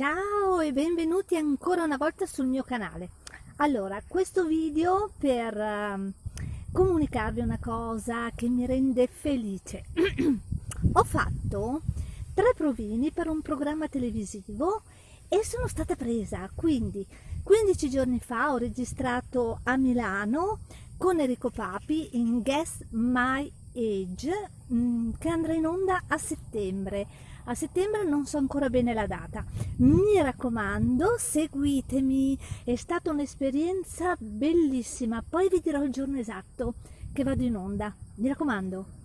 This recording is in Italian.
Ciao e benvenuti ancora una volta sul mio canale. Allora, questo video per uh, comunicarvi una cosa che mi rende felice. Ho fatto tre provini per un programma televisivo e sono stata presa, quindi 15 giorni fa ho registrato a Milano con Enrico Papi in Guess My Age che andrà in onda a settembre. A settembre non so ancora bene la data. Mi raccomando seguitemi. È stata un'esperienza bellissima. Poi vi dirò il giorno esatto che vado in onda. Mi raccomando